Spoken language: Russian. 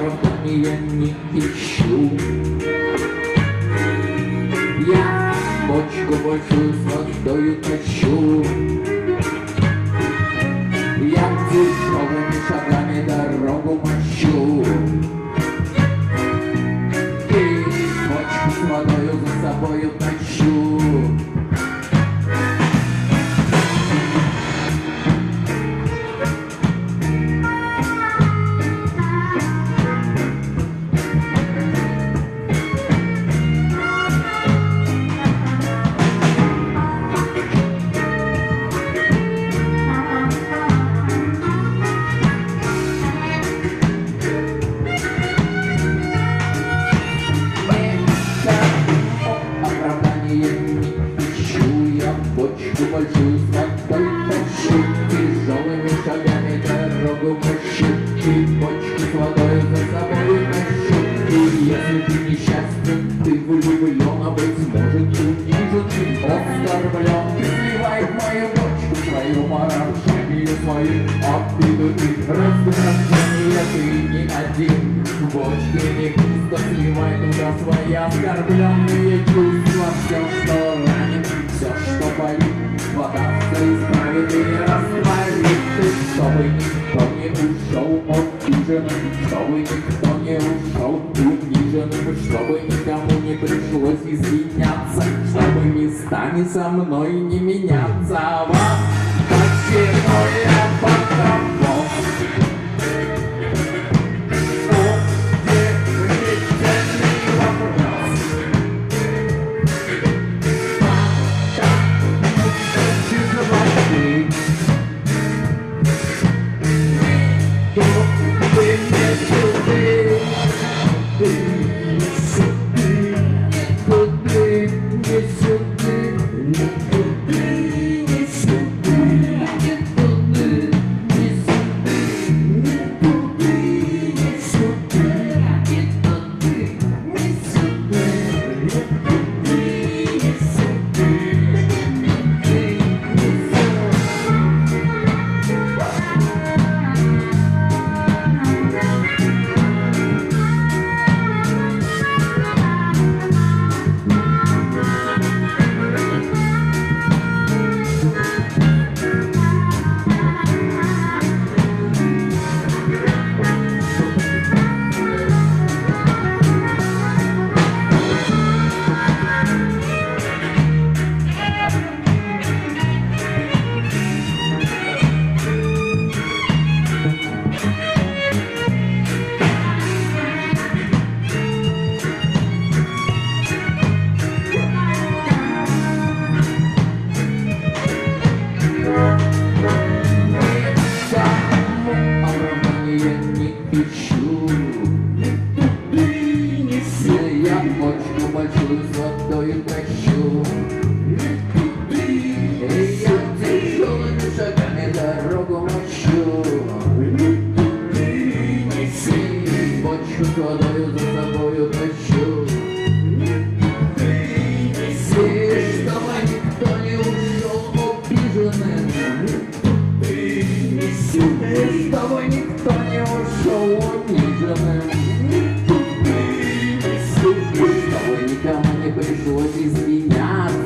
звезд я не ищу. Я бочку большую с водою тащу. Я здесь большую с Тяжелыми шагами дорогу мощу И бочку с водой за собой тащу И если ты несчастен, ты влюблен А быть может унижен и оскорблен сливай в мою бочку свою поражение Свои обиды и не один в бочке не пусто Сливай туда свои оскорбленные чувства Все, что ранит, все, что болит Вода все исправит и растворит Ты, чтобы никто не ушел обиженным Чтобы никто не ушел униженным Чтобы никому не пришлось извиняться Чтобы местами со мной не меняться. А вас почему я Водою за собою тащу чтобы никто не ушел обиженным и чтобы никто не ушел униженным чтобы никому не пришлось извиняться